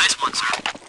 Nice one, sir.